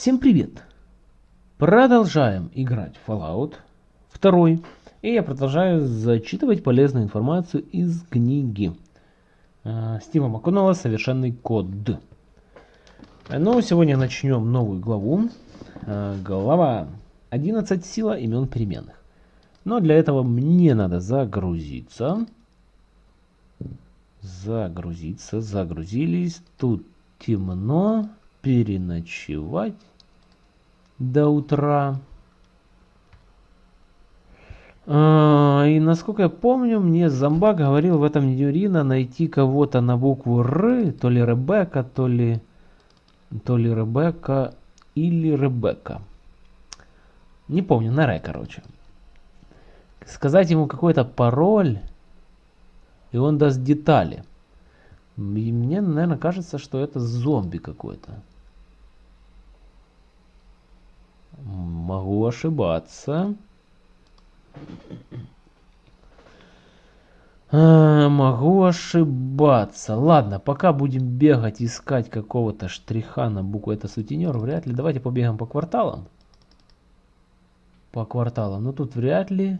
Всем привет! Продолжаем играть в Fallout 2. И я продолжаю зачитывать полезную информацию из книги э, Стива МакКоннелла «Совершенный код». Ну, сегодня начнем новую главу. Э, глава 11. Сила имен переменных. Но для этого мне надо загрузиться. Загрузиться, загрузились. Тут темно переночевать до утра. А, и насколько я помню, мне Зомба говорил в этом Юрина найти кого-то на букву Р, то ли Ребекка, то ли, то ли Ребекка или Ребекка. Не помню, на Р, короче. Сказать ему какой-то пароль, и он даст детали. И мне, наверное, кажется, что это зомби какой-то. Могу ошибаться. А, могу ошибаться. Ладно, пока будем бегать, искать какого-то штриха на букву это сутенер, вряд ли. Давайте побегаем по кварталам. По кварталам. Ну тут вряд ли.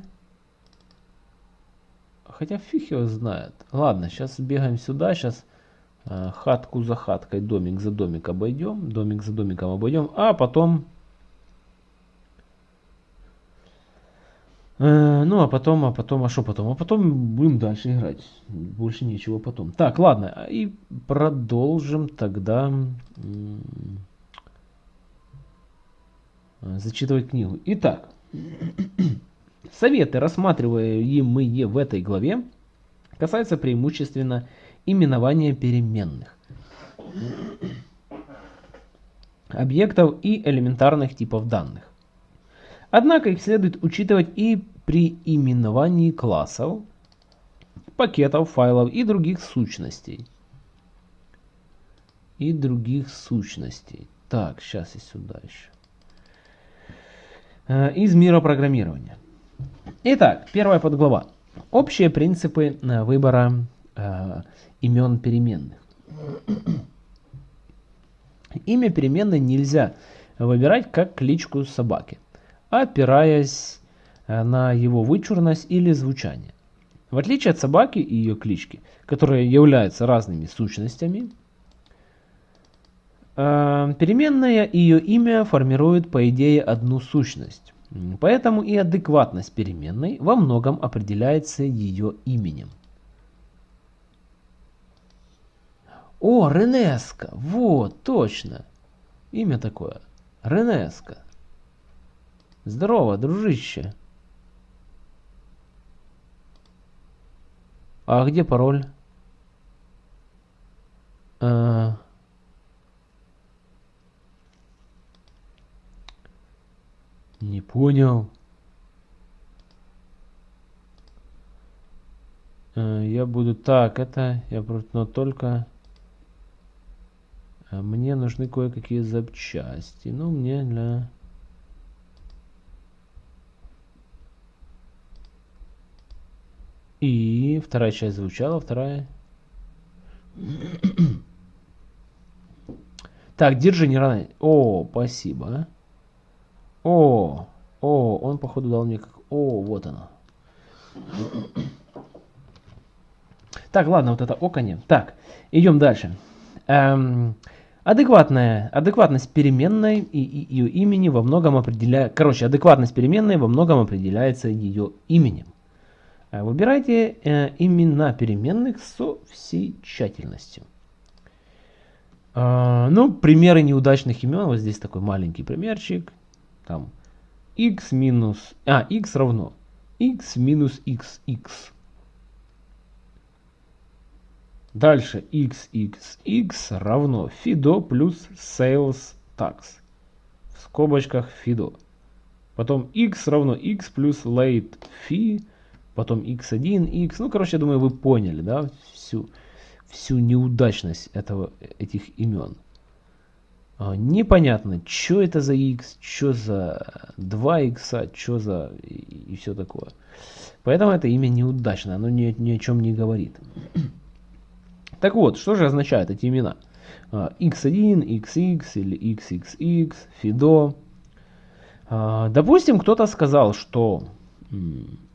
Хотя фиг его знает. Ладно, сейчас бегаем сюда. Сейчас Э, хатку за хаткой, домик за домик обойдем, домик за домиком обойдем, а потом... ну, а потом, а потом, а что потом? А потом будем дальше играть. Больше ничего потом. Так, ладно, и продолжим тогда зачитывать книгу. Итак, советы, рассматриваемые в этой главе, касаются преимущественно именования переменных, объектов и элементарных типов данных. Однако их следует учитывать и при именовании классов, пакетов, файлов и других сущностей. И других сущностей. Так, сейчас и сюда еще. Э, из мира программирования. Итак, первая подглава. Общие принципы э, выбора э, имен переменных. Имя переменной нельзя выбирать как кличку собаки, опираясь э, на его вычурность или звучание. В отличие от собаки и ее клички, которые являются разными сущностями, э, переменная ее имя формируют по идее одну сущность. Поэтому и адекватность переменной во многом определяется ее именем. О, Ренеска! Вот, точно. Имя такое. Ренеска. Здорово, дружище. А где пароль? А... Не понял. А, я буду так, это я но только а мне нужны кое-какие запчасти. Ну, мне для... И вторая часть звучала, вторая... Так, держи, не рано. О, спасибо. О, о, он походу дал мне как... О, вот оно. Так, ладно, вот это оконь. Так, идем дальше. Эм, Адекватная, адекватность переменной и, и ее имени во многом определяет, короче, адекватность переменной во многом определяется ее именем. Э, выбирайте э, имена переменных со всей тщательностью. Э, ну, примеры неудачных имен, вот здесь такой маленький примерчик. Там x минус, а, x равно x минус xx. Дальше xxx равно FIDO плюс sales tax. В скобочках FIDO. Потом x равно x плюс late fee. Потом x1, x. Ну, короче, я думаю, вы поняли, да, всю, всю неудачность этого, этих имен. А, непонятно, что это за x, что за 2 x, что за и, и все такое. Поэтому это имя неудачное, оно ни, ни о чем не говорит. Так вот, что же означают эти имена? x1, xx или xxx, fido. Допустим, кто-то сказал, что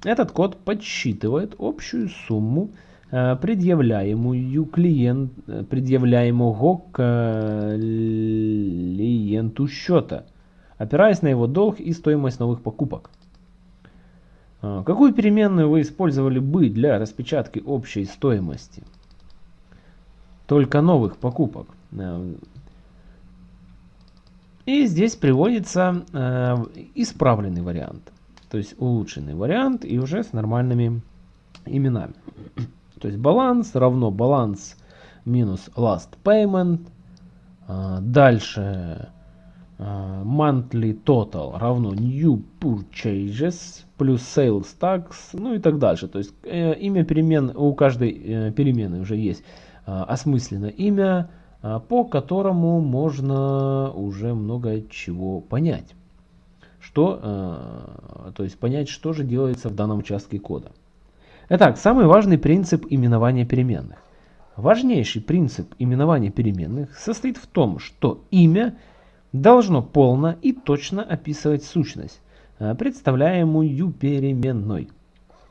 этот код подсчитывает общую сумму Э, предъявляемую клиент, э, предъявляемого клиенту счета, опираясь на его долг и стоимость новых покупок. Э, какую переменную вы использовали бы для распечатки общей стоимости? Только новых покупок. И здесь приводится исправленный вариант, то есть улучшенный вариант и уже с нормальными именами. То есть баланс равно баланс минус last payment. А, дальше а, monthly total равно new purchases плюс sales tax, ну и так дальше. То есть э, имя перемен, у каждой э, перемены уже есть а, осмысленное имя, по которому можно уже много чего понять. Что, то есть понять, что же делается в данном участке кода. Итак, самый важный принцип именования переменных. Важнейший принцип именования переменных состоит в том, что имя должно полно и точно описывать сущность, а, представляемую переменной.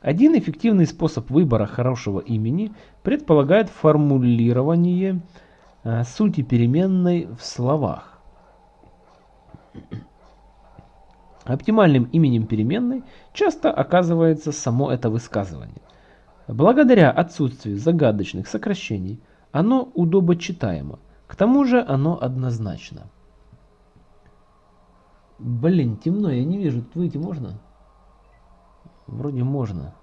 Один эффективный способ выбора хорошего имени предполагает формулирование а, сути переменной в словах. Оптимальным именем переменной часто оказывается само это высказывание. Благодаря отсутствию загадочных сокращений оно удобочитаемо, к тому же оно однозначно. Блин, темно, я не вижу, выйти можно? Вроде можно.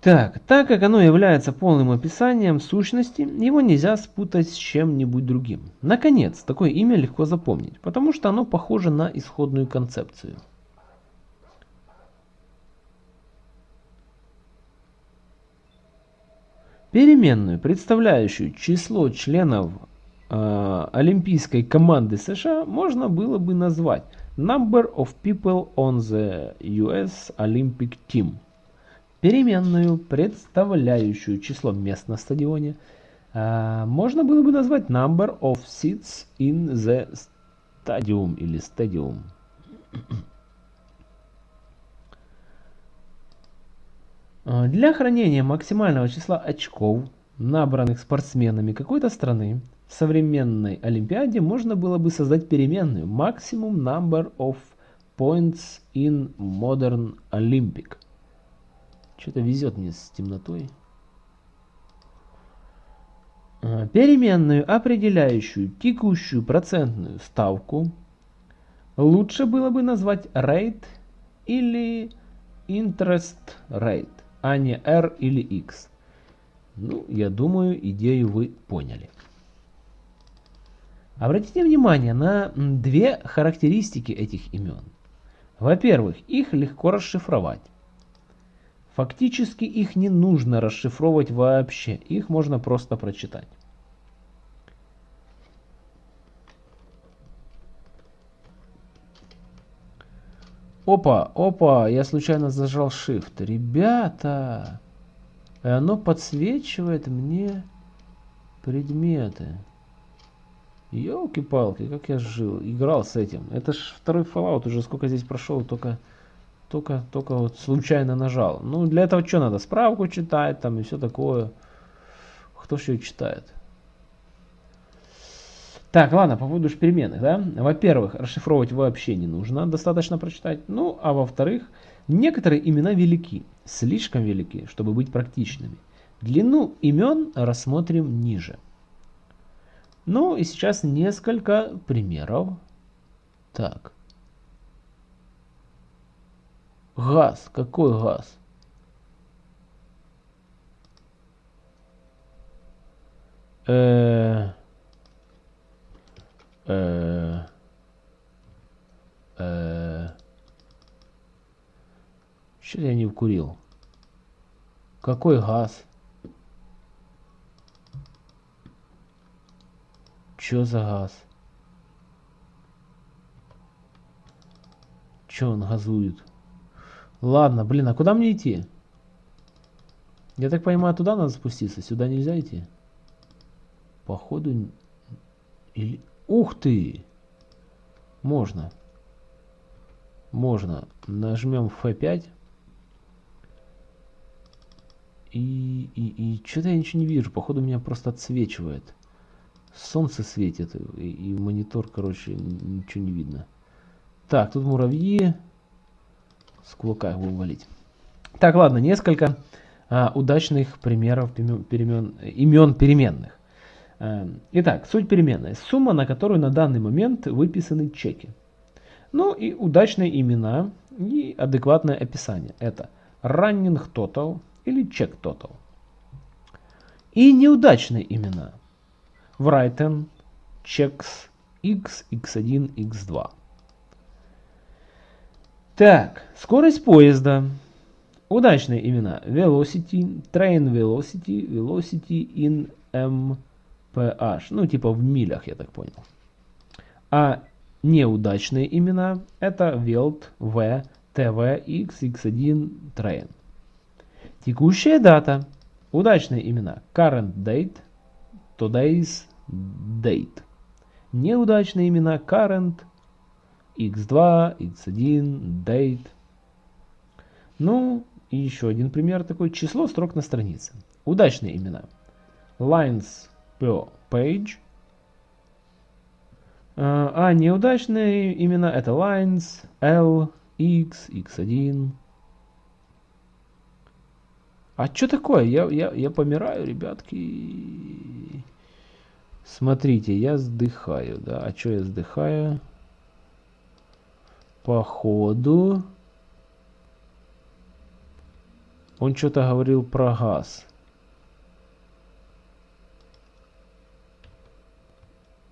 Так, так как оно является полным описанием сущности, его нельзя спутать с чем-нибудь другим. Наконец, такое имя легко запомнить, потому что оно похоже на исходную концепцию. Переменную, представляющую число членов э, олимпийской команды США, можно было бы назвать Number of people on the US Olympic Team – переменную, представляющую число мест на стадионе, а, можно было бы назвать number of seats in the stadium или stadium. А, для хранения максимального числа очков, набранных спортсменами какой-то страны, в современной Олимпиаде можно было бы создать переменную maximum number of points in modern Olympic – что-то везет мне с темнотой. А, переменную, определяющую текущую процентную ставку, лучше было бы назвать rate или interest rate, а не r или x. Ну, я думаю, идею вы поняли. Обратите внимание на две характеристики этих имен. Во-первых, их легко расшифровать. Фактически их не нужно расшифровывать вообще, их можно просто прочитать. Опа, опа, я случайно зажал Shift. Ребята, оно подсвечивает мне предметы. Елки-палки, как я жил, играл с этим. Это ж второй Fallout уже сколько здесь прошел, только только, только вот случайно нажал. Ну, для этого что надо? Справку читать там и все такое. Кто ее читает? Так, ладно, по поводу переменных, да? Во-первых, расшифровывать вообще не нужно, достаточно прочитать. Ну, а во-вторых, некоторые имена велики, слишком велики, чтобы быть практичными. Длину имен рассмотрим ниже. Ну и сейчас несколько примеров. Так. Газ. Какой газ? Э, э, э, Что я не вкурил? Какой газ? Чё за газ? Чё он газует? Ладно, блин, а куда мне идти? Я так понимаю, туда надо спуститься, сюда нельзя идти? Походу... Или... Ух ты! Можно. Можно. Нажмем F5. И, и, и что-то я ничего не вижу. Походу меня просто отсвечивает. Солнце светит. И, и монитор, короче, ничего не видно. Так, тут муравьи. С кулака их будем валить. Так, ладно, несколько а, удачных примеров перемен, имен переменных. А, итак, суть переменной. Сумма, на которую на данный момент выписаны чеки. Ну и удачные имена и адекватное описание. Это running total или check total. И неудачные имена. Written, checks, x, x1, x2. Так, скорость поезда. Удачные имена. Velocity, Train Velocity, Velocity in MPH. Ну, типа в милях, я так понял. А неудачные имена это Welt, V, TV, X, X1, Train. Текущая дата. Удачные имена. Current date, today's date. Неудачные имена. Current, x2, x1, date. Ну, и еще один пример такой. Число строк на странице. Удачные имена. Lines per page. А, а неудачные имена это lines, L, X, X1. А что такое? Я, я, я помираю, ребятки. Смотрите, я сдыхаю, да. А что я сдыхаю? Походу... Он что-то говорил про газ.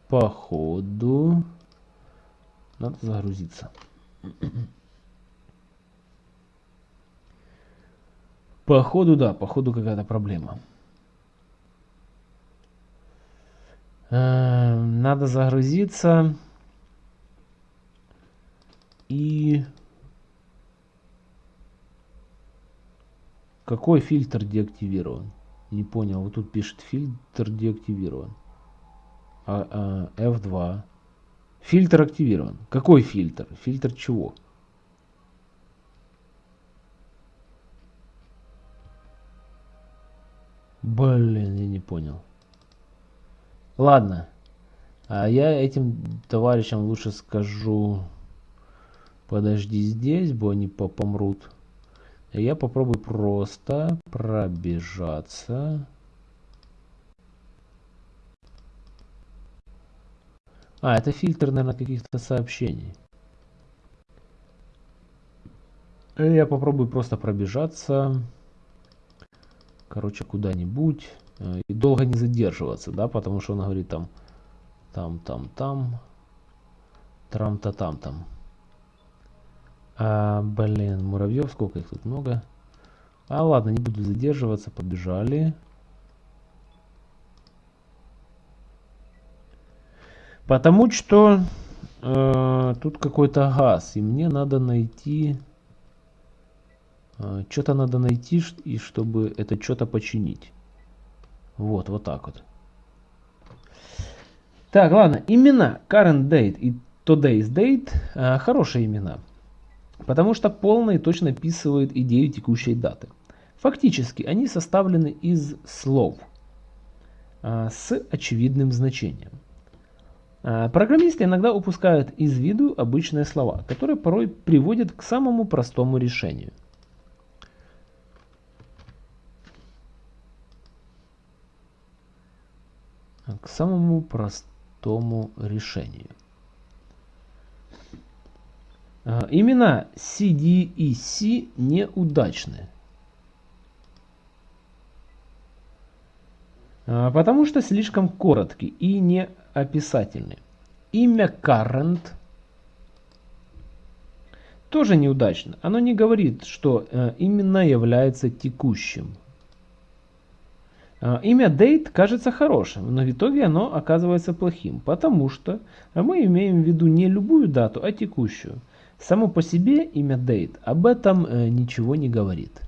Походу... Надо загрузиться. Походу, да, походу какая-то проблема. Э, надо загрузиться. И... Какой фильтр деактивирован? Не понял. Вот тут пишет фильтр деактивирован. А, а, F2. Фильтр активирован. Какой фильтр? Фильтр чего? Блин, я не понял. Ладно. А я этим товарищам лучше скажу... Подожди здесь, бо они помрут. Я попробую просто пробежаться. А, это фильтр, наверное, каких-то сообщений. Я попробую просто пробежаться. Короче, куда-нибудь. Э, и долго не задерживаться, да, потому что он говорит там, там, там, там, трам-та там, там. А, блин, муравьев, сколько их тут много. А ладно, не буду задерживаться, побежали. Потому что э, тут какой-то газ, и мне надо найти... Э, что-то надо найти, и чтобы это что-то починить. Вот, вот так вот. Так, ладно, имена current date и today's date э, хорошие имена. Потому что полно точно описывают идею текущей даты. Фактически они составлены из слов а, с очевидным значением. А, программисты иногда упускают из виду обычные слова, которые порой приводят к самому простому решению. К самому простому решению. А, имена CD и C неудачны. А, потому что слишком короткие и не описательны. Имя current тоже неудачно. Оно не говорит, что э, именно является текущим. А, имя date кажется хорошим, но в итоге оно оказывается плохим, потому что мы имеем в виду не любую дату, а текущую. Само по себе имя date об этом э, ничего не говорит.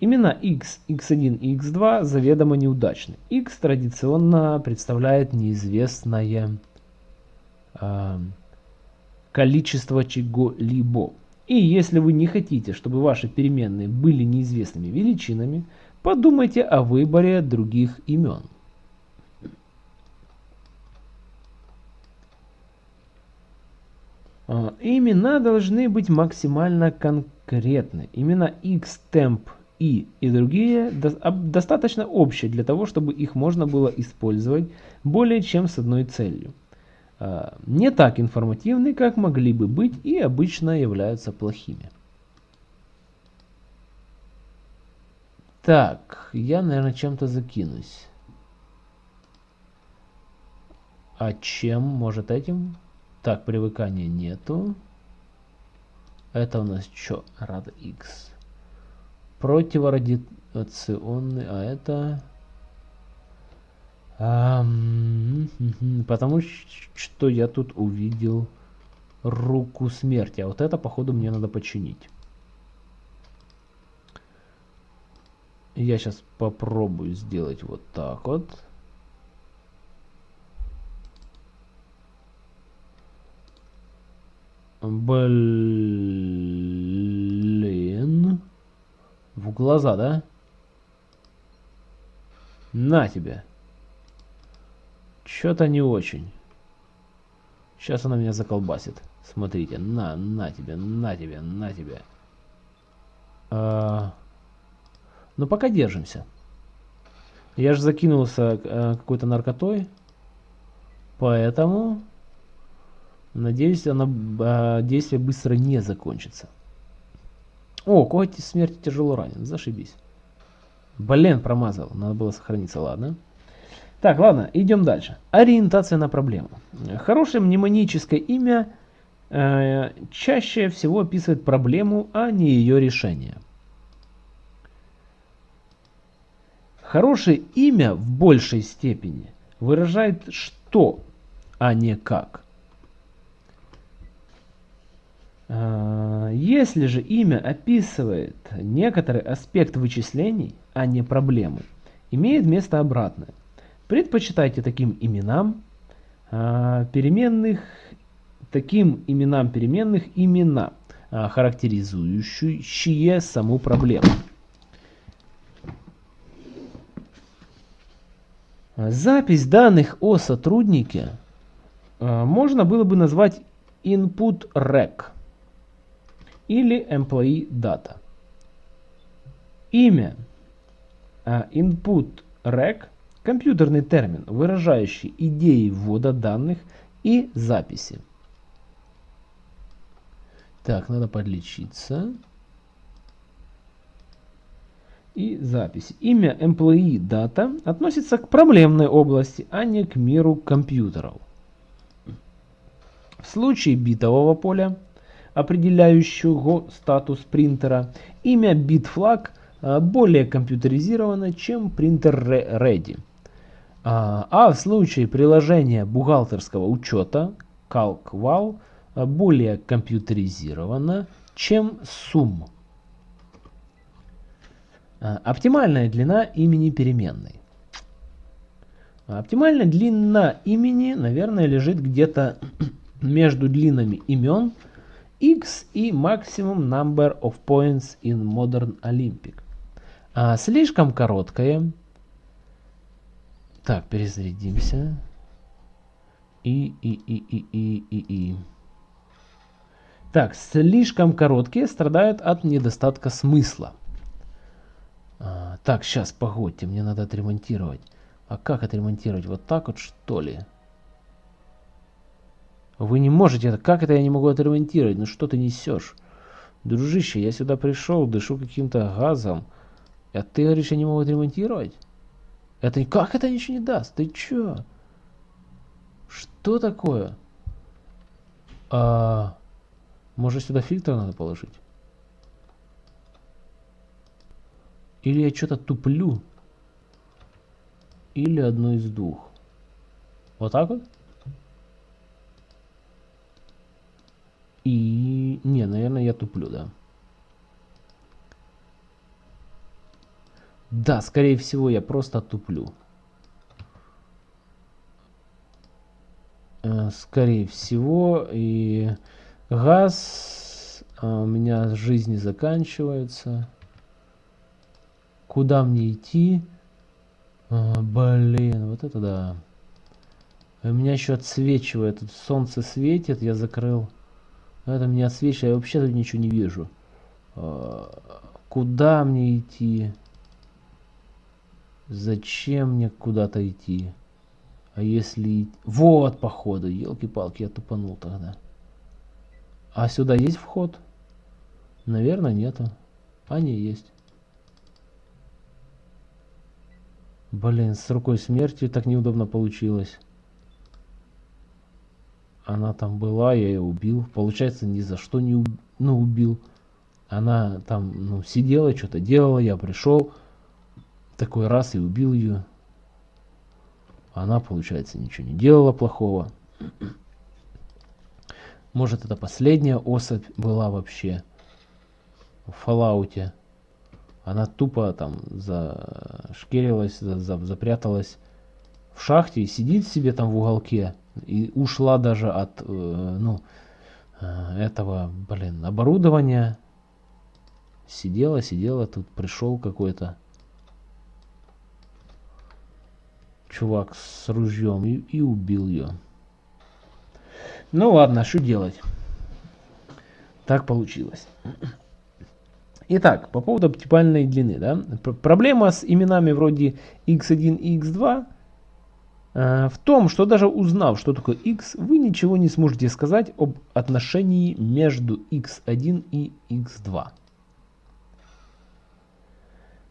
Имена x, x1 и x2 заведомо неудачны. x традиционно представляет неизвестное э, количество чего-либо. И если вы не хотите, чтобы ваши переменные были неизвестными величинами, подумайте о выборе других имен. Имена должны быть максимально конкретны. Имена x, temp, и и другие достаточно общие для того, чтобы их можно было использовать более чем с одной целью. А, не так информативны, как могли бы быть и обычно являются плохими. Так, я, наверное, чем-то закинусь. А чем? Может этим? Так, привыкания нету. Это у нас что? Рад X. Противорадиационный, а это... Потому что я тут увидел руку смерти. А вот это, походу, мне надо починить. Я сейчас попробую сделать вот так вот. Блин. В глаза, да? На тебе. Что-то не очень. Сейчас она меня заколбасит. Смотрите, на, на тебе, на тебе, на тебе. А... Ну, пока держимся. Я же закинулся а, какой-то наркотой. Поэтому, надеюсь, она, а, действие быстро не закончится. О, коготь смерти тяжело ранен. Зашибись. Блин, промазал. Надо было сохраниться, ладно. Так, ладно, идем дальше. Ориентация на проблему. Хорошее мнемоническое имя э, чаще всего описывает проблему, а не ее решение. Хорошее имя в большей степени выражает что, а не как. Э, если же имя описывает некоторый аспект вычислений, а не проблемы, имеет место обратное. Предпочитайте таким именам а, переменных, таким именам переменных имена, а, характеризующие саму проблему. Запись данных о сотруднике можно было бы назвать input rec или employee data. Имя input rec – Компьютерный термин, выражающий идеи ввода данных и записи. Так, надо подлечиться. И записи. Имя employee data относится к проблемной области, а не к миру компьютеров. В случае битового поля, определяющего статус принтера, имя bitflag а, более компьютеризировано, чем принтер ready. А, а в случае приложения бухгалтерского учета CalcWall а, более компьютеризировано, чем SUM. Оптимальная длина имени переменной. Оптимальная длина имени, наверное, лежит где-то между длинами имен x и maximum number of points in modern Olympic. А слишком короткая так, перезарядимся. И, и, и, и, и, и, и. Так, слишком короткие страдают от недостатка смысла. А, так, сейчас, погодьте, мне надо отремонтировать. А как отремонтировать? Вот так вот, что ли? Вы не можете это. Как это я не могу отремонтировать? Ну что ты несешь? Дружище, я сюда пришел, дышу каким-то газом. А ты говоришь, я не могу отремонтировать? Это как это ничего не даст? Ты чё? Что такое? А, может сюда фильтр надо положить? Или я что-то туплю? Или одно из двух? Вот так вот? И... Не, наверное, я туплю, да. Да, скорее всего, я просто туплю. Э, скорее всего, и газ а у меня жизни заканчивается. Куда мне идти? А, блин, вот это да. У меня еще отсвечивает. Солнце светит, я закрыл. Это мне отсвечивает, я вообще тут ничего не вижу. А, куда мне идти? Зачем мне куда-то идти? А если... Вот, походу, елки-палки, я тупанул тогда. А сюда есть вход? Наверное, нету. А, не, есть. Блин, с рукой смерти так неудобно получилось. Она там была, я ее убил. Получается, ни за что не уб... ну, убил. Она там ну, сидела, что-то делала, я пришел. Такой раз и убил ее. Она, получается, ничего не делала плохого. Может, это последняя особь была вообще в Фоллауте. Она тупо там зашкерилась, за, за, запряталась в шахте и сидит себе там в уголке. И ушла даже от, э, ну, э, этого, блин, оборудования. Сидела, сидела, тут пришел какой-то чувак с ружьем и, и убил ее. Ну ладно, что делать? Так получилось. Итак, по поводу оптимальной длины. Да? Проблема с именами вроде x1 и x2 э, в том, что даже узнав, что такое x, вы ничего не сможете сказать об отношении между x1 и x2.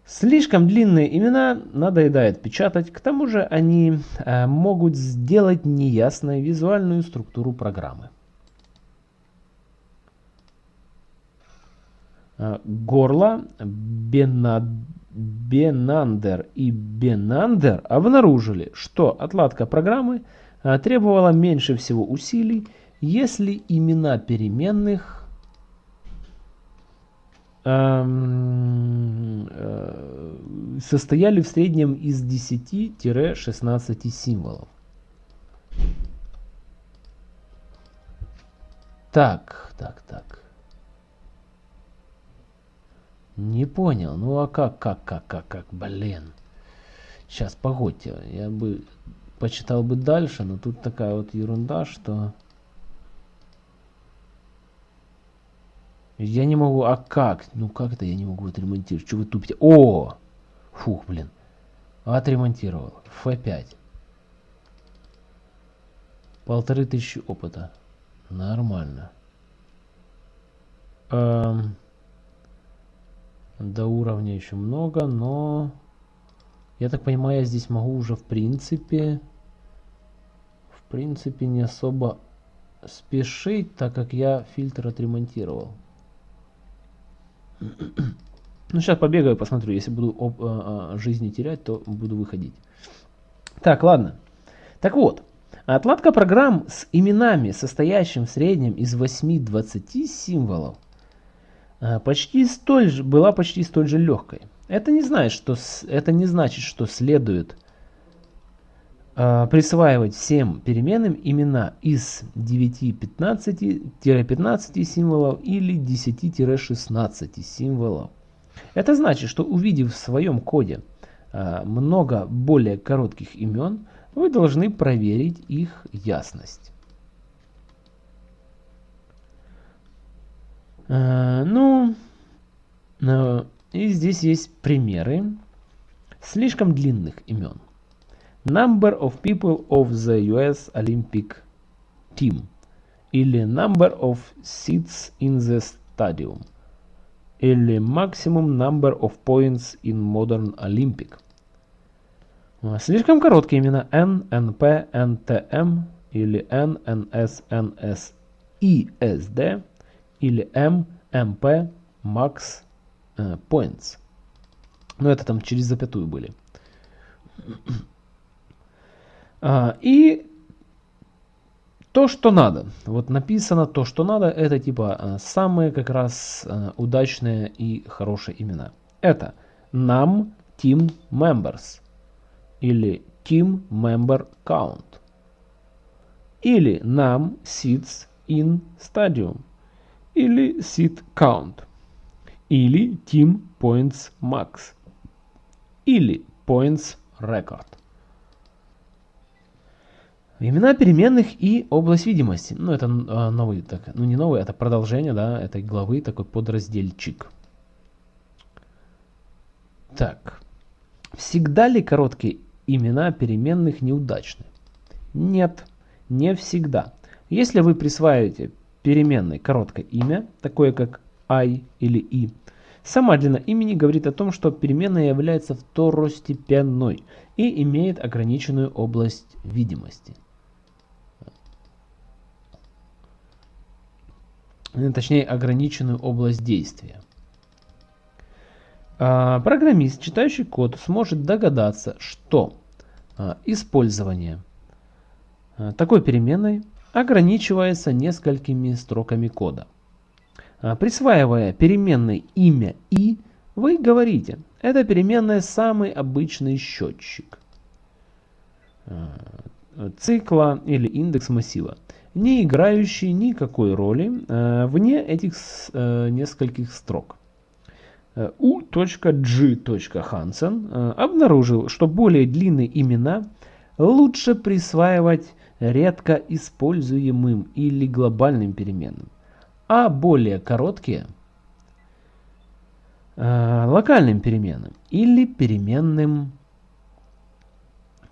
Слишком длинные имена надоедает печатать, к тому же они э, могут сделать неясной визуальную структуру программы. Э, горло, Бенад, Бенандер и Бенандер обнаружили, что отладка программы э, требовала меньше всего усилий, если имена переменных э, состояли в среднем из 10-16 символов. Так, так, так. Не понял. Ну а как, как, как, как, как, блин. Сейчас, погодьте. Я бы почитал бы дальше, но тут такая вот ерунда, что... Я не могу, а как? Ну как это я не могу отремонтировать? Что вы тупите? О! Фух, блин. Отремонтировал. F5. Полторы тысячи опыта. Нормально. Эм, до уровня еще много, но... Я так понимаю, я здесь могу уже в принципе... В принципе не особо спешить, так как я фильтр отремонтировал. Ну, сейчас побегаю, посмотрю. Если буду об, э, э, жизни терять, то буду выходить. Так, ладно. Так вот, отладка программ с именами, состоящим в среднем из 8-20 символов, почти столь же, была почти столь же легкой. Это не, значит, что, это не значит, что следует э, присваивать всем переменным имена из 9-15-15 символов или 10-16 символов. Это значит, что увидев в своем коде э, много более коротких имен, вы должны проверить их ясность. Ну, э, и здесь есть примеры слишком длинных имен. Number of people of the US Olympic Team или Number of seats in the stadium или Maximum Number of Points in Modern Olympic. Слишком короткие имена N, NP, NTM или N, NS, NS, ESD или M, MP, Max э, Points. Но это там через запятую были. А, и то, что надо. Вот написано то, что надо, это типа а, самые как раз а, удачные и хорошие имена. Это нам team members или team member count или num seats in stadium или seat count или team points max или points record. Имена переменных и область видимости. Ну, это э, новый, так, ну не новый, это продолжение, да, этой главы, такой подразделчик. Так. Всегда ли короткие имена переменных неудачны? Нет, не всегда. Если вы присваиваете переменной короткое имя, такое как i или i, сама длина имени говорит о том, что переменная является второстепенной и имеет ограниченную область видимости. Точнее, ограниченную область действия. А, программист, читающий код, сможет догадаться, что а, использование а, такой переменной ограничивается несколькими строками кода. Присваивая переменной имя и, вы говорите, это переменная самый обычный счетчик цикла или индекс массива, не играющий никакой роли вне этих нескольких строк. U.G.Hansen обнаружил, что более длинные имена лучше присваивать редко используемым или глобальным переменным, а более короткие э, локальным переменным или переменным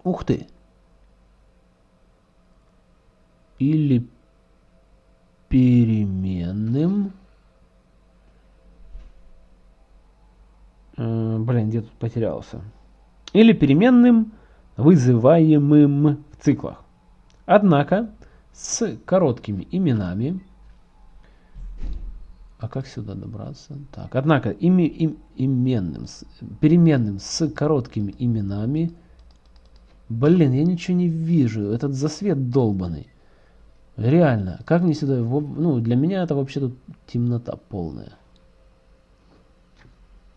ух ты или переменным Э, блин, где тут потерялся? Или переменным, вызываемым в циклах. Однако, с короткими именами... А как сюда добраться? Так, однако, ими, им, именным, переменным с короткими именами... Блин, я ничего не вижу. Этот засвет долбанный. Реально, как мне сюда... Ну, для меня это вообще тут темнота полная.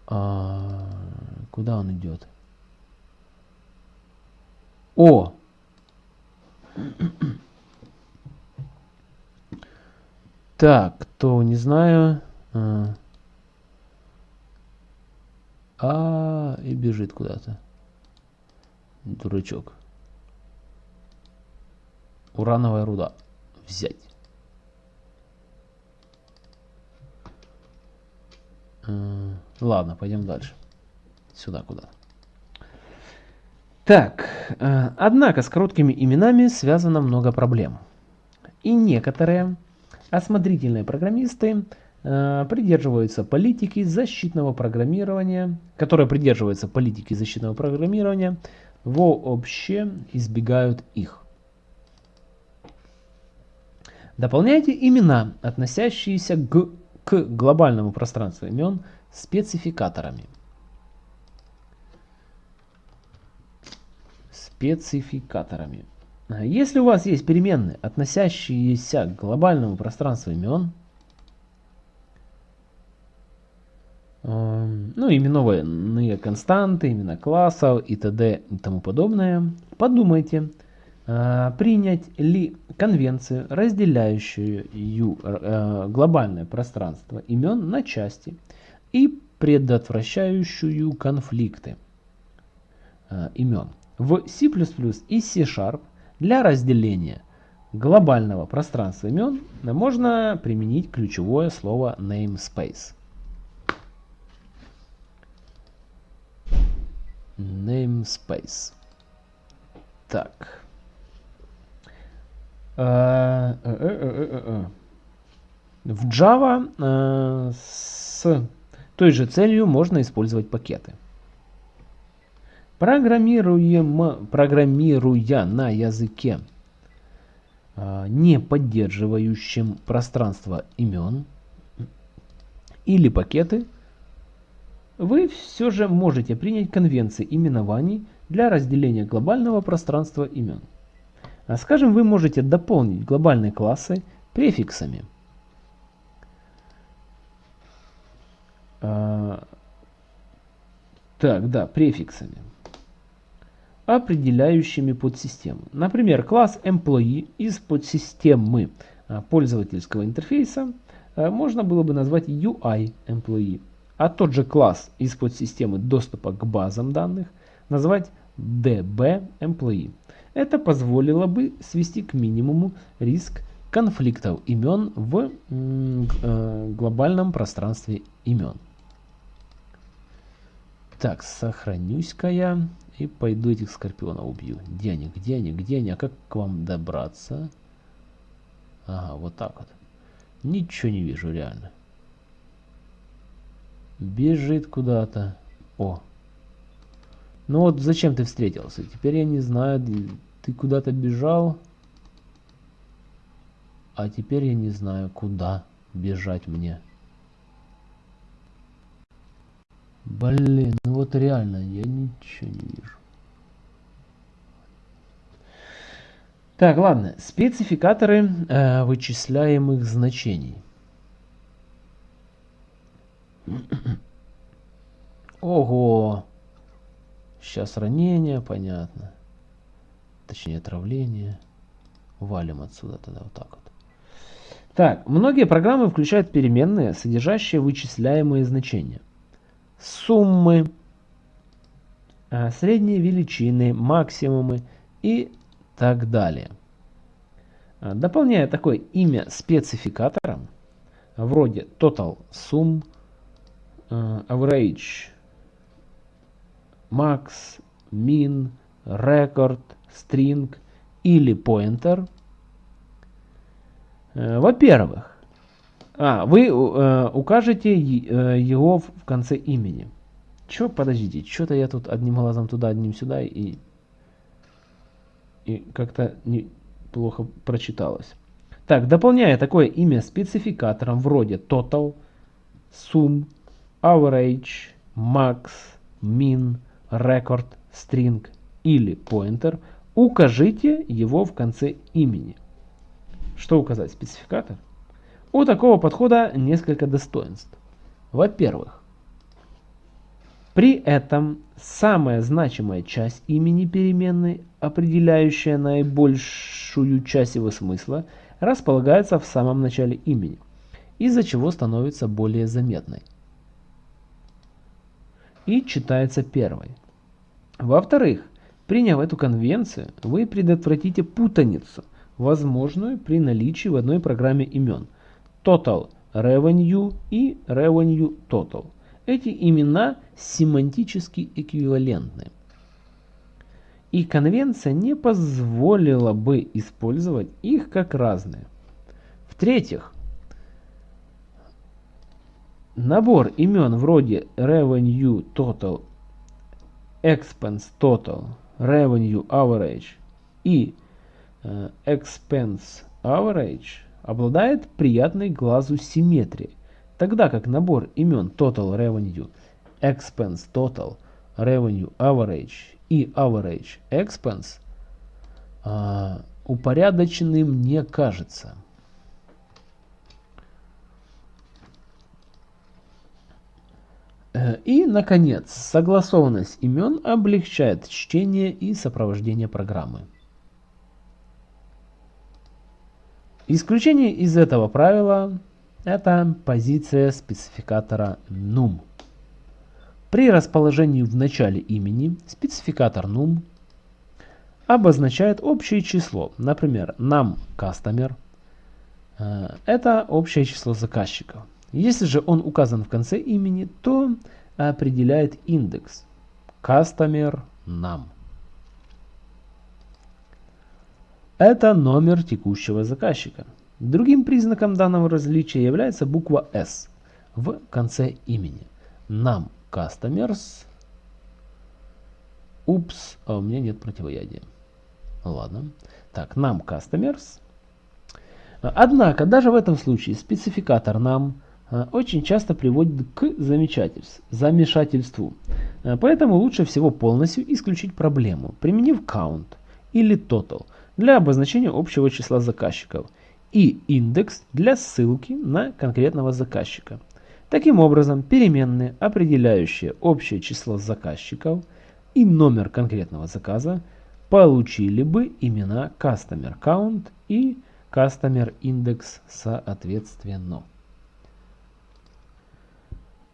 А, куда он идет? О! Так, кто не знаю. А, а и бежит куда-то. Дурачок. Урановая руда. Взять. Ладно, пойдем дальше. Сюда куда Так, э, однако с короткими именами связано много проблем. И некоторые осмотрительные программисты э, придерживаются политики защитного программирования, которые придерживаются политики защитного программирования, вообще избегают их. Дополняйте имена, относящиеся к к глобальному пространству имен спецификаторами. Спецификаторами. Если у вас есть переменные, относящиеся к глобальному пространству имен, эм, ну, именованные константы, имена классов и т.д. и тому подобное, подумайте, Э, принять ли конвенцию, разделяющую э, глобальное пространство имен на части и предотвращающую конфликты э, имен. В C++ и C-Sharp для разделения глобального пространства имен можно применить ключевое слово namespace. Namespace. Так. Э, э, э, в Java с той же целью можно использовать пакеты. Программируем, программируя на языке, не поддерживающем пространство имен или пакеты, вы все же можете принять конвенции именований для разделения глобального пространства имен. А скажем, вы можете дополнить глобальные классы префиксами. А, Так, да, префиксами, определяющими подсистему. Например, класс employee из подсистемы а, пользовательского интерфейса а, можно было бы назвать UI employee, а тот же класс из подсистемы доступа к базам данных назвать DB employee. Это позволило бы свести к минимуму риск конфликтов имен в э, глобальном пространстве имен. Так, сохранюсь-ка я и пойду этих скорпионов убью. Где они, где они, где они, а как к вам добраться? Ага, вот так вот. Ничего не вижу, реально. Бежит куда-то. О. Ну вот зачем ты встретился? Теперь я не знаю, ты куда-то бежал. А теперь я не знаю, куда бежать мне. Блин, ну вот реально, я ничего не вижу. Так, ладно. Спецификаторы э, вычисляемых значений. Ого! Сейчас ранение, понятно. Точнее, отравление. Валим отсюда тогда вот так вот. Так, многие программы включают переменные, содержащие вычисляемые значения. Суммы, э, средние величины, максимумы и так далее. А, дополняя такое имя спецификатором, вроде total sum, э, average, max, min, record, string или pointer, э, во-первых, а, вы э, укажете э, его в конце имени. Чё, подождите, что-то я тут одним глазом туда, одним сюда и и как-то плохо прочиталось. Так, дополняя такое имя спецификатором вроде total, sum, average, max, min, record, string или pointer, укажите его в конце имени. Что указать? Спецификатор? У такого подхода несколько достоинств. Во-первых, при этом самая значимая часть имени переменной, определяющая наибольшую часть его смысла, располагается в самом начале имени, из-за чего становится более заметной. И читается первой. Во-вторых, приняв эту конвенцию, вы предотвратите путаницу, возможную при наличии в одной программе имен Total Revenue и Revenue Total – эти имена семантически эквивалентны. И конвенция не позволила бы использовать их как разные. В-третьих, набор имен вроде Revenue Total, Expense Total, Revenue Average и э, Expense Average обладает приятной глазу симметрией тогда как набор имен Total Revenue, Expense Total, Revenue Average и Average Expense а, упорядоченным не кажется. Э, и, наконец, согласованность имен облегчает чтение и сопровождение программы. Исключение из этого правила это позиция спецификатора num. При расположении в начале имени спецификатор num обозначает общее число. Например, num customer э, – это общее число заказчиков. Если же он указан в конце имени, то определяет индекс customer num. Это номер текущего заказчика. Другим признаком данного различия является буква S в конце имени. Нам customers. Упс, а у меня нет противоядия. Ладно. Так, нам customers. Однако, даже в этом случае спецификатор нам а, очень часто приводит к замешательству. А, поэтому лучше всего полностью исключить проблему, применив count или total для обозначения общего числа заказчиков – и индекс для ссылки на конкретного заказчика. Таким образом, переменные, определяющие общее число заказчиков и номер конкретного заказа, получили бы имена Customer Count и Customer Index соответственно.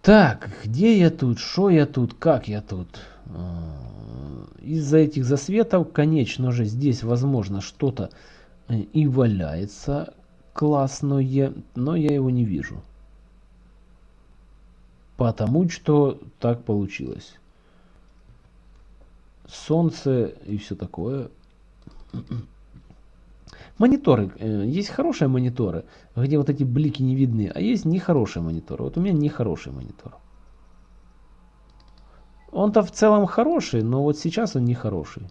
Так, где я тут, что я тут, как я тут? А, из-за этих засветов, конечно же, здесь возможно что-то э, и валяется классное, но я его не вижу. Потому что так получилось. Солнце и все такое. Мониторы. Э, есть хорошие мониторы, где вот эти блики не видны, а есть нехорошие мониторы. Вот у меня нехороший монитор. Он-то в целом хороший, но вот сейчас он нехороший.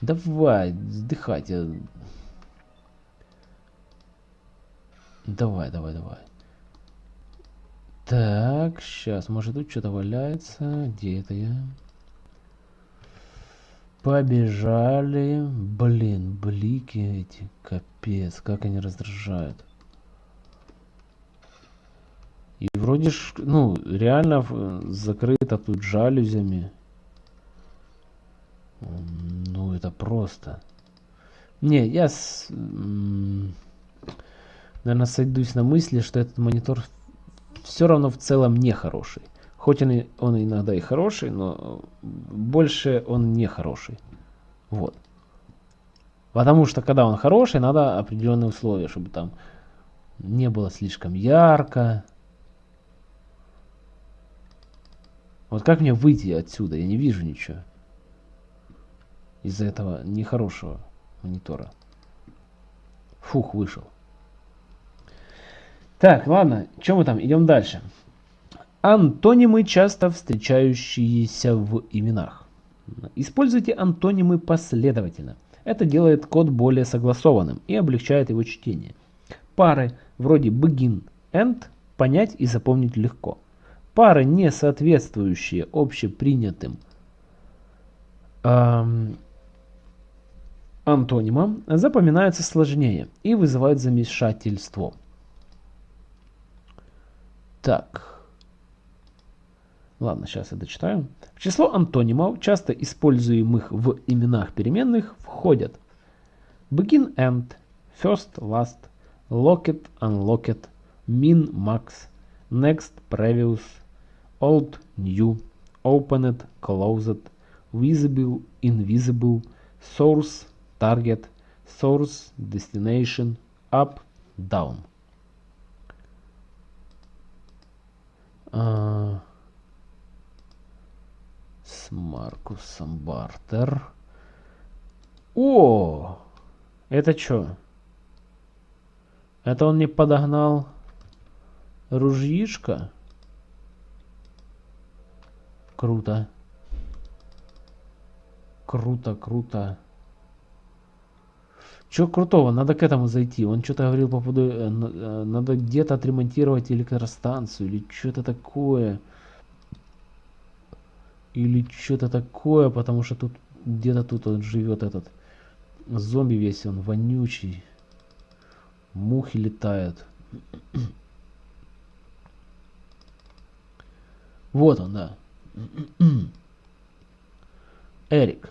Давай, вздыхать. Давай, давай, давай. Так, сейчас, может тут что-то валяется. Где это я? Побежали. Блин, блики эти. Капец, как они раздражают. И вроде ж, ну, реально закрыто тут жалюзями. Ну, это просто. Не, я, с, наверное, сойдусь на мысли, что этот монитор все равно в целом не хороший. Хоть он, и, он иногда и хороший, но больше он не хороший. Вот. Потому что когда он хороший, надо определенные условия, чтобы там не было слишком ярко. Вот как мне выйти отсюда? Я не вижу ничего. Из-за этого нехорошего монитора. Фух, вышел. Так, ладно, что мы там? Идем дальше. Антонимы, часто встречающиеся в именах. Используйте антонимы последовательно. Это делает код более согласованным и облегчает его чтение. Пары вроде begin, end понять и запомнить легко. Пары, не соответствующие общепринятым эм, антонимам, запоминаются сложнее и вызывают замешательство. Так. Ладно, сейчас я дочитаю. В число антонимов, часто используемых в именах переменных, входят begin end, first last, locked unlocked, min max, next previous, old new, opened closed, visible invisible, source target, source destination, up down. А, с Маркусом Бартер. О! Это что? Это он не подогнал ружьишко? Круто. Круто, круто. Чего крутого? Надо к этому зайти. Он что-то говорил по поводу... Э, э, надо где-то отремонтировать электростанцию или что-то такое. Или что-то такое, потому что тут где-то тут он живет этот зомби весь, он вонючий. Мухи летают. Вот он, да. Эрик.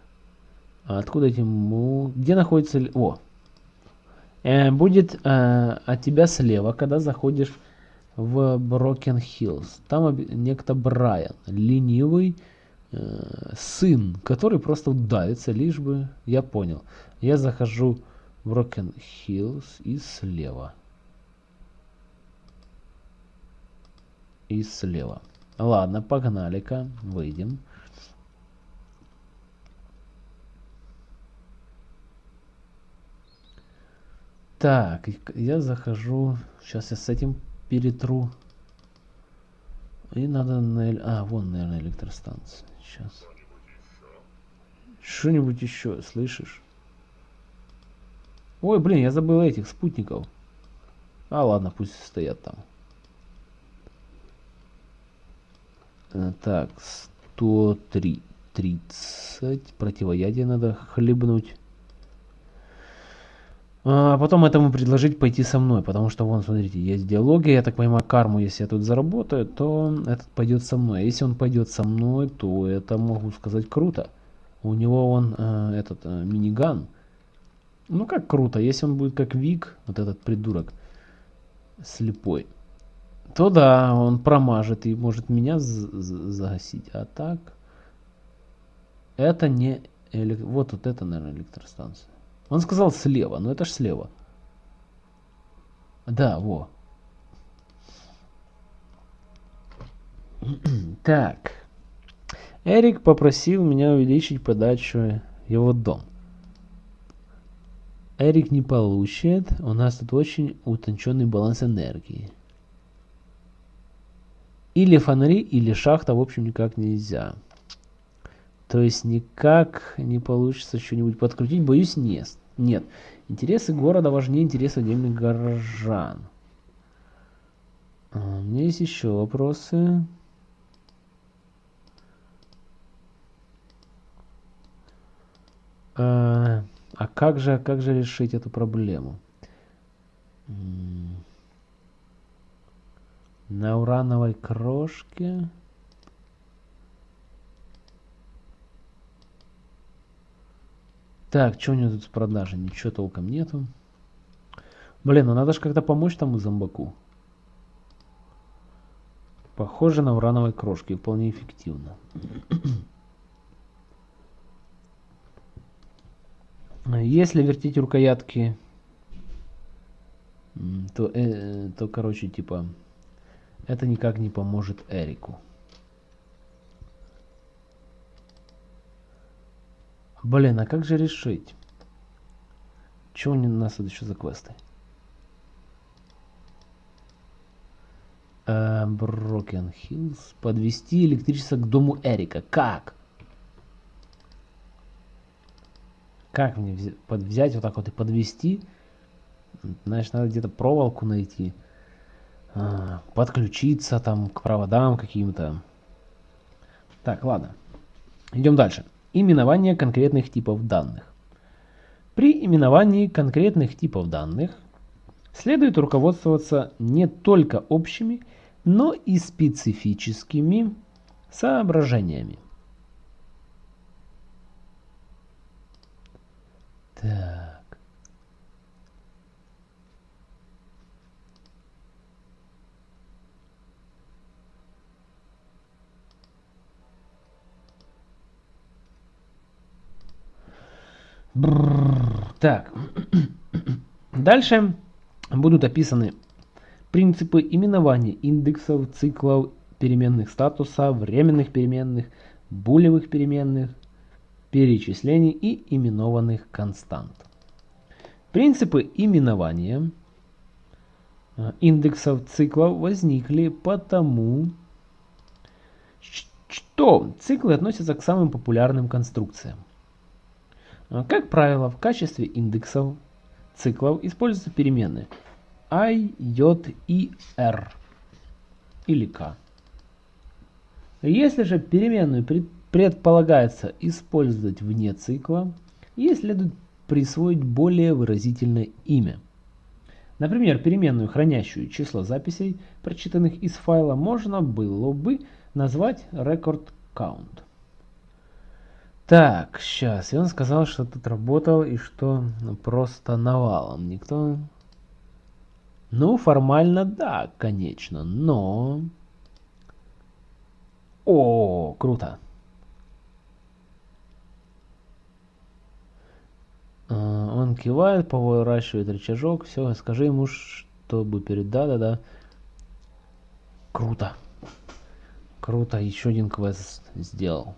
А откуда эти му... Где находится... О, Э, будет э, от тебя слева, когда заходишь в Broken Hills. Там некто Брайан, ленивый э, сын, который просто удавится, лишь бы я понял. Я захожу в Broken Hills и слева. И слева. Ладно, погнали-ка, выйдем. Так, я захожу. Сейчас я с этим перетру. И надо на... А, вон, наверное, электростанция. Сейчас. Что-нибудь еще, слышишь? Ой, блин, я забыл этих спутников. А, ладно, пусть стоят там. Э, так, 103. 30. Противоядие надо хлебнуть. А потом этому предложить пойти со мной, потому что, вон, смотрите, есть диалоги, я так понимаю, карму, если я тут заработаю, то этот пойдет со мной. А если он пойдет со мной, то это, могу сказать, круто. У него он, э, этот, э, миниган. Ну, как круто, если он будет как Вик, вот этот придурок, слепой, то да, он промажет и может меня загасить. А так, это не... Элек... Вот, вот это, наверное, электростанция. Он сказал слева, но это ж слева. Да, во. Так. Эрик попросил меня увеличить подачу его дом. Эрик не получит. У нас тут очень утонченный баланс энергии. Или фонари, или шахта, в общем, никак нельзя. То есть никак не получится что-нибудь подкрутить, боюсь, нет. Нет. Интересы города важнее интересов отдельных горожан. А, у меня есть еще вопросы. А, а как же, как же решить эту проблему? На урановой крошке... Так, что у него тут с продажи? Ничего толком нету. Блин, ну надо же как-то помочь тому зомбаку. Похоже на урановой крошки, вполне эффективно. Если вертеть рукоятки, то, э, то, короче, типа, это никак не поможет Эрику. Блин, а как же решить? Что у нас тут еще за квесты? Брокен uh, Хиллз. Подвести электричество к дому Эрика. Как? Как мне взять, вот так вот и подвести? Знаешь, надо где-то проволоку найти. А, подключиться там к проводам каким-то. Так, ладно. Идем дальше. Именование конкретных типов данных. При именовании конкретных типов данных следует руководствоваться не только общими, но и специфическими соображениями. Так. Так. Дальше будут описаны принципы именования индексов, циклов, переменных статуса, временных переменных, булевых переменных, перечислений и именованных констант. Принципы именования э, индексов циклов возникли потому, что циклы относятся к самым популярным конструкциям. А, как правило, в качестве индексов циклов используются переменные i, j и r или k. Если же переменную предполагается использовать вне цикла, ей следует присвоить более выразительное имя. Например, переменную, хранящую число записей, прочитанных из файла, можно было бы назвать record count. Так, сейчас. И он сказал, что тут работал и что просто навалом. Никто... Ну, формально да, конечно, но... О, круто. А, он кивает, поворачивает рычажок. Все, скажи ему, чтобы перед... Да-да-да. Круто. Круто, еще один квест сделал.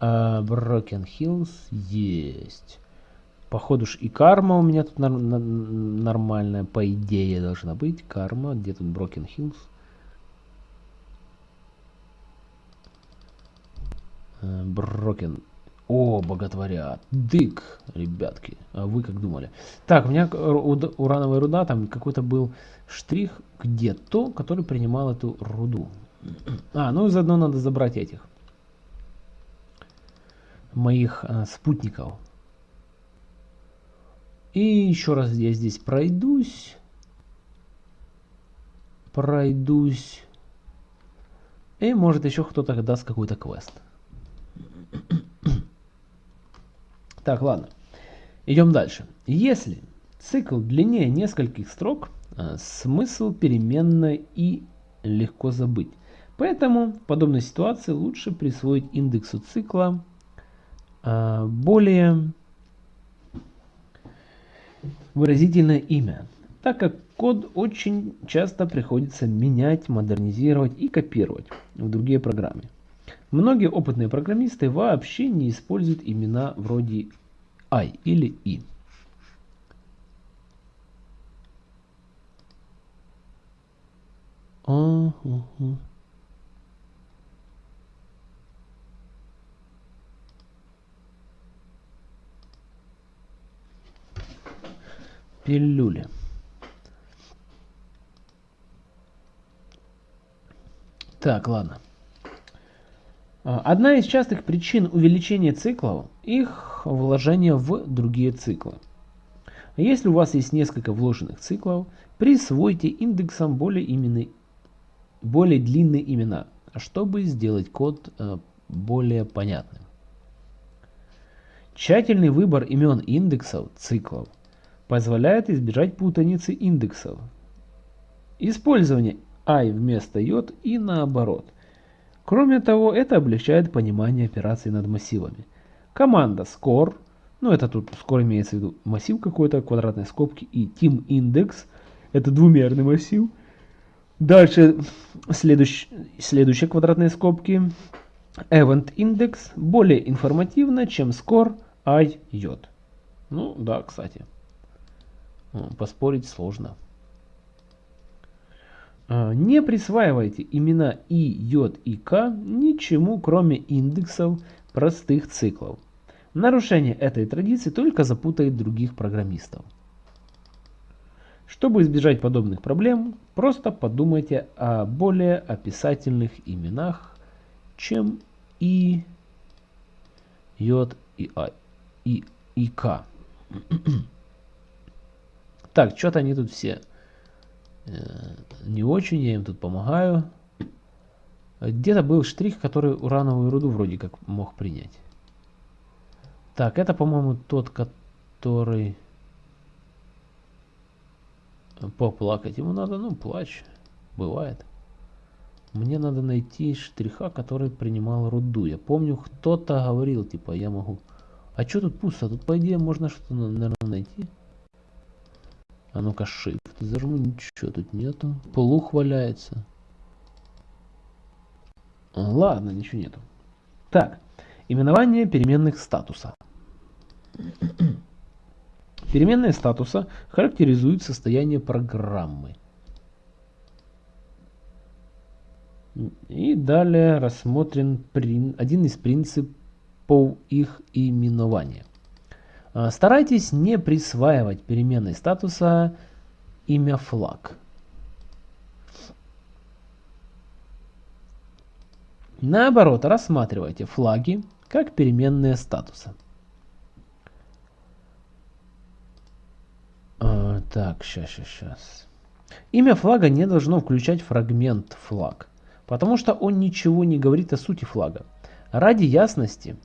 Брокен uh, Hills есть. Походу ж и карма у меня тут нар нормальная, по идее, должна быть. Карма, где тут Брокен Hills? Брокен. О, боготворят. Дык, ребятки. А вы как думали? Так, у меня урановая руда, там какой-то был штрих где-то, который принимал эту руду. А, ну и заодно надо забрать этих моих э, спутников. И еще раз я здесь пройдусь. Пройдусь. И может еще кто-то даст какой-то квест. Так, ладно. Идем дальше. Если цикл длиннее нескольких строк, э, смысл переменной и легко забыть. Поэтому в подобной ситуации лучше присвоить индексу цикла более выразительное имя, так как код очень часто приходится менять, модернизировать и копировать в другие программы. Многие опытные программисты вообще не используют имена вроде I или I. Uh Пилюли. Так, ладно. А, одна из частых причин увеличения циклов – их вложение в другие циклы. Если у вас есть несколько вложенных циклов, присвойте индексам более, имены, более длинные имена, чтобы сделать код э, более понятным. Тщательный выбор имен индексов циклов позволяет избежать путаницы индексов. Использование i вместо j и наоборот. Кроме того, это облегчает понимание операций над массивами. Команда score, ну это тут score имеется в виду массив какой-то, квадратной скобки, и team index, это двумерный массив. Дальше следующ, следующие квадратные скобки. Event index более информативно, чем score i j. Ну да, кстати. Поспорить сложно. А, не присваивайте имена и, j и k ничему, кроме индексов простых циклов. Нарушение этой традиции только запутает других программистов. Чтобы избежать подобных проблем, просто подумайте о более описательных именах, чем и, j и, i, и, и k. Так, что-то они тут все Э, не очень, я им тут помогаю. Где-то был штрих, который урановую руду вроде как мог принять. Так, это, по-моему, тот, который... Поплакать ему надо, ну, плачь. Бывает. Мне надо найти штриха, который принимал руду. Я помню, кто-то говорил, типа, я могу... А что тут пусто? Тут, по идее, можно что-то, наверное, найти. А ну-ка, shift зажму, ничего тут нету. Плух валяется. Ладно, ничего нету. Так, именование переменных статуса. Переменные статуса характеризуют состояние программы. И далее рассмотрен один из принципов их именования. А, старайтесь не присваивать переменной статуса имя флаг. Наоборот, рассматривайте флаги как переменные статуса. Так, сейчас, сейчас, сейчас. Имя флага не должно включать фрагмент флаг, потому что он ничего не говорит о сути флага. Ради ясности,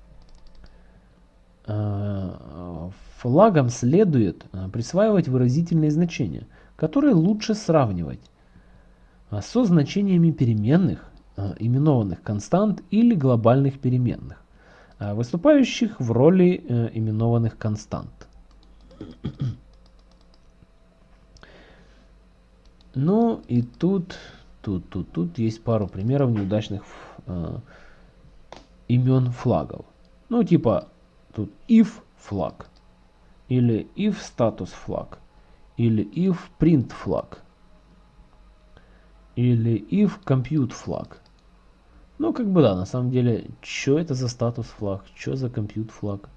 флагам следует э, присваивать выразительные значения, которые лучше сравнивать э, со значениями переменных, именованных констант или глобальных переменных, выступающих в роли именованных констант. Ну и тут, тут, тут, тут есть пару примеров неудачных э, имен флагов. Ну типа тут if флаг, или if status флаг, или if print флаг, или if compute флаг. Ну, как бы да, на самом деле, что это за статус флаг, что за compute флаг.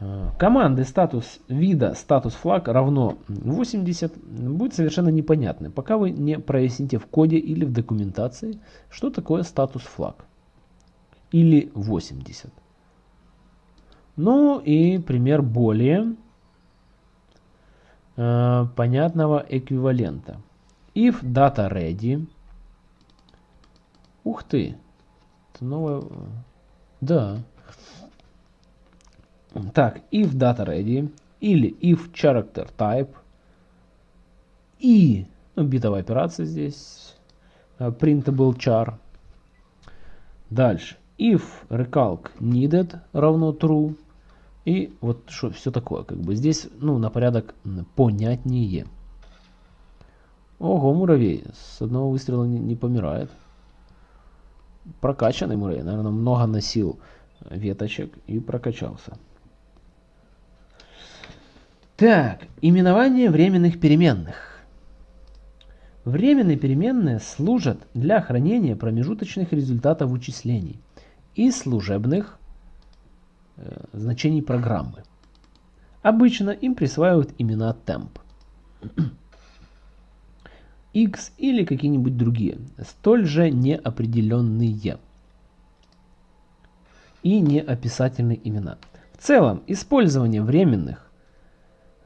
А, команды статус вида статус флаг равно 80 будет совершенно непонятны, пока вы не проясните в коде или в документации, что такое статус флаг. Или 80. Ну и пример более э, понятного эквивалента. If data ready. Ух ты. Это новое... Да. Так, if data ready или if character type и ну, битовая операция здесь э, printable char. Дальше. If recalc needed равно true. И вот что все такое. Как бы здесь ну, на порядок понятнее. Ого, муравей. С одного выстрела не, не помирает. Прокачанный муравей. Наверное, много носил веточек и прокачался. Так, именование временных переменных. Временные переменные служат для хранения промежуточных результатов вычислений и служебных э, значений программы. Обычно им присваивают имена temp, x или какие-нибудь другие, столь же неопределенные и неописательные имена. В целом, использование временных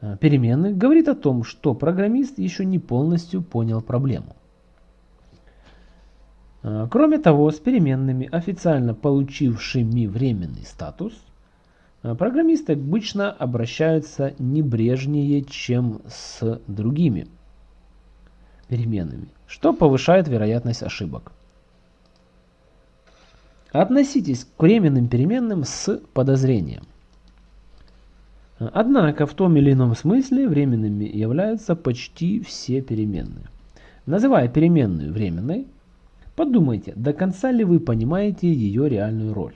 Э, переменных говорит о том, что программист еще не полностью понял проблему. Э, кроме того, с переменными, официально получившими временный статус, э, программисты обычно обращаются небрежнее, чем с другими переменными, что повышает вероятность ошибок. Относитесь к временным переменным с подозрением – Однако в том или ином смысле временными являются почти все переменные. Называя переменную временной, подумайте, до конца ли вы понимаете ее реальную роль.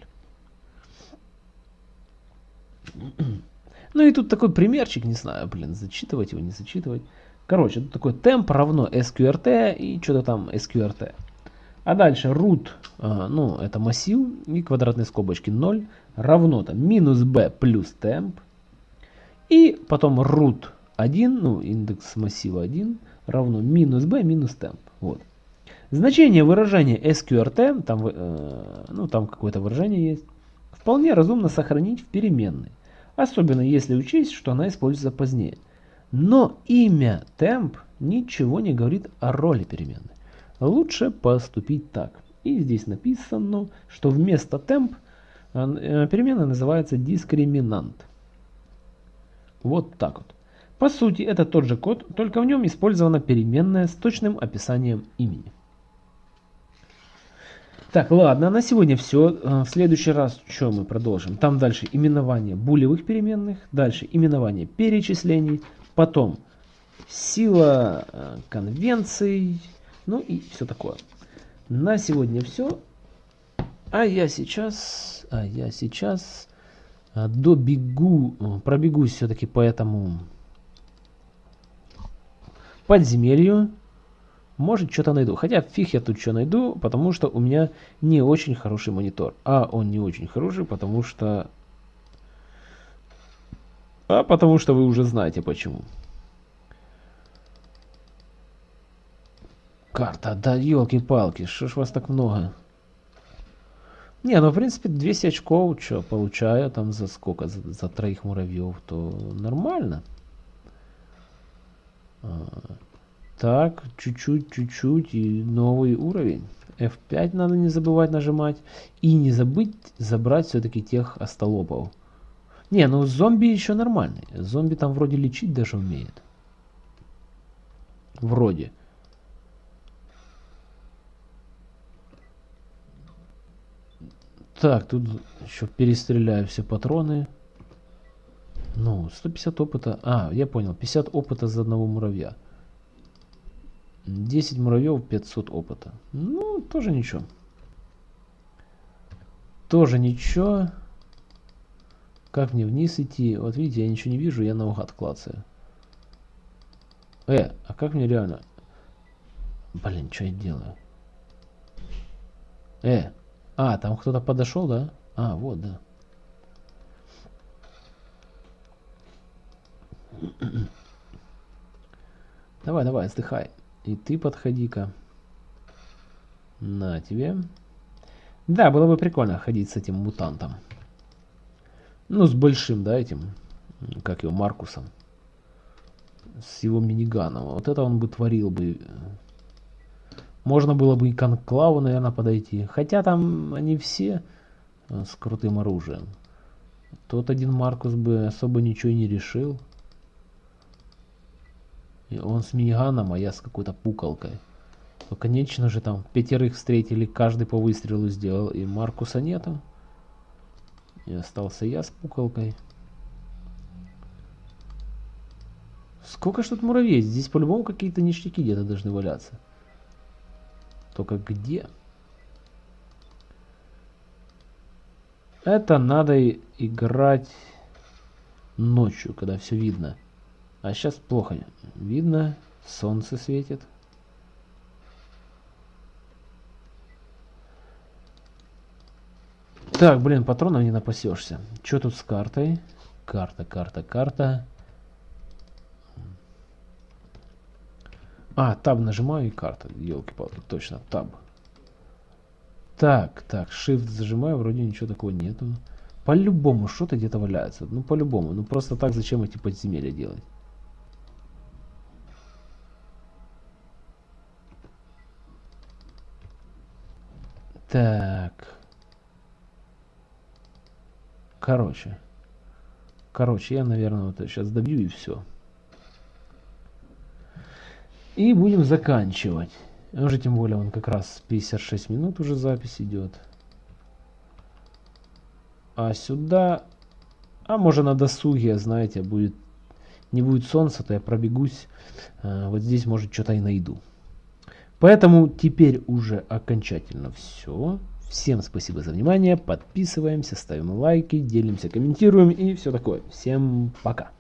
Ну и тут такой примерчик, не знаю, блин, зачитывать его, не зачитывать. Короче, тут такой темп равно sqrt и что-то там sqrt. А дальше root, а, ну это массив и квадратные скобочки 0 равно там минус b плюс temp и потом root 1, ну, индекс массива 1, равно минус b минус temp. Вот. Значение выражения sqrt, там, э, ну, там какое-то выражение есть, вполне разумно сохранить в переменной. Особенно если учесть, что она используется позднее. Но имя temp ничего не говорит о роли переменной. Лучше поступить так. И здесь написано, что вместо temp э, переменная называется дискриминант. Вот так вот. По сути, это тот же код, только в нем использована переменная с точным описанием имени. Так, ладно, на сегодня все. Э, в следующий раз что мы продолжим? Там дальше именование булевых переменных, дальше именование перечислений, потом сила э, конвенций, ну и все такое. На сегодня все. А я сейчас, а я сейчас а, добегу, э, пробегусь все-таки по этому подземелью. Может, что-то найду. Хотя фиг я тут что найду, потому что у меня не очень хороший монитор. А он не очень хороший, потому что... А потому что вы уже знаете почему. Карта, да елки-палки, что ж вас так много? Не, ну в принципе 200 очков, что получаю там за сколько, за, за троих муравьев, то нормально. А, так, чуть-чуть, чуть-чуть и новый уровень. F5 надо не забывать нажимать. И не забыть забрать все-таки тех остолопов. Не, ну зомби еще нормальный. Зомби там вроде лечить даже умеет. Вроде. Так, тут еще перестреляю все патроны. Ну, 150 опыта. А, я понял. 50 опыта за одного муравья. 10 муравьев, 500 опыта. Ну, тоже ничего. Тоже ничего. Как мне вниз идти? Вот видите, я ничего не вижу, я наугад клацаю. Э, а как мне реально... Блин, что я делаю? Э, а, там кто-то подошел, да? А, вот, да. Давай, давай, отдыхай. И ты подходи-ка. На тебе. Да, было бы прикольно ходить с этим мутантом. Ну, с большим, да, этим. Как его, Маркусом. с его миниганом. Вот это он бы творил бы. Можно было бы и к Анклаву, наверное, подойти. Хотя там они все э, с крутым оружием. Тот один Маркус бы особо ничего не решил. Он с миниганом, а я с какой-то пукалкой. То, конечно же, там пятерых встретили, каждый по выстрелу сделал, и Маркуса нету. И остался я с пукалкой. Сколько ж тут муравей? Здесь по-любому какие-то ништяки где-то должны валяться. Только где? Это надо играть ночью, когда все видно. А сейчас плохо видно. Солнце светит. Так, блин, патронов не напасешься. Что тут с картой? Карта, карта, карта. А, таб нажимаю и карта. Елки-палки, точно, таб. Так, так, shift зажимаю, вроде ничего такого нету. По-любому что-то где-то валяется. Ну, по-любому. Ну, просто так зачем эти подземелья делать? Так. Короче. Короче, я, наверное, вот сейчас добью и все. И будем заканчивать. Уже тем более он как раз 56 минут уже запись идет. А сюда... А может на досуге, знаете, будет... Не будет солнца, то я пробегусь. А, вот здесь, может, что-то и найду. Поэтому теперь уже окончательно все. Всем спасибо за внимание. Подписываемся, ставим лайки, делимся, комментируем и все такое. Всем пока.